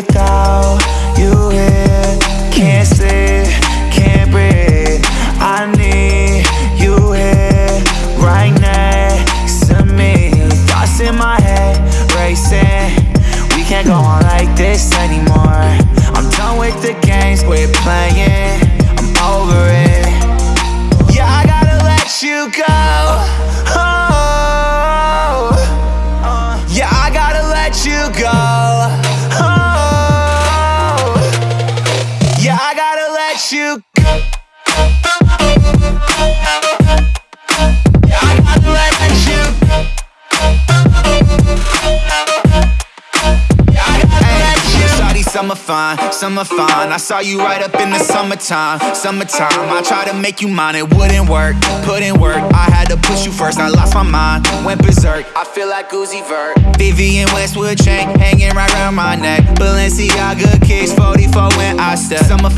Without you here. Can't sleep, can't breathe. I need you here Right next to me. Thoughts in my head racing. We can't go on like this anymore. I'm done with the games, quit playing Shawty, summer fine, summer fine. I saw you right up in the summertime, summertime. I tried to make you mine, it wouldn't work in work, I had to push you first I lost my mind, went berserk. I feel like Uzi Vert. Vivienne Westwood chain, hanging right around my neck. Balenciaga kicks, 44 when I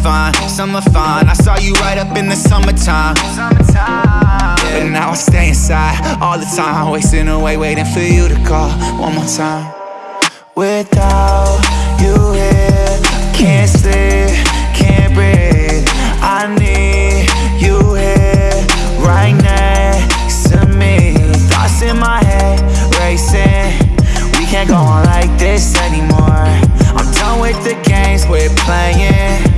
fine, some fine. I saw you right up in the summertime. But now I stay inside all the time Wasting away, waiting for you to call one more time. Without you here, can't sleep, can't breathe. I need you here, right next to me. Thoughts in my head, racing. We can't go on like this anymore. I'm done with the games we're playing.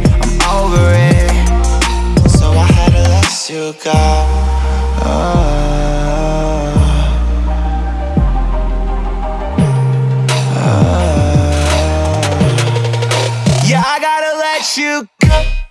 Yeah, I gotta let you go.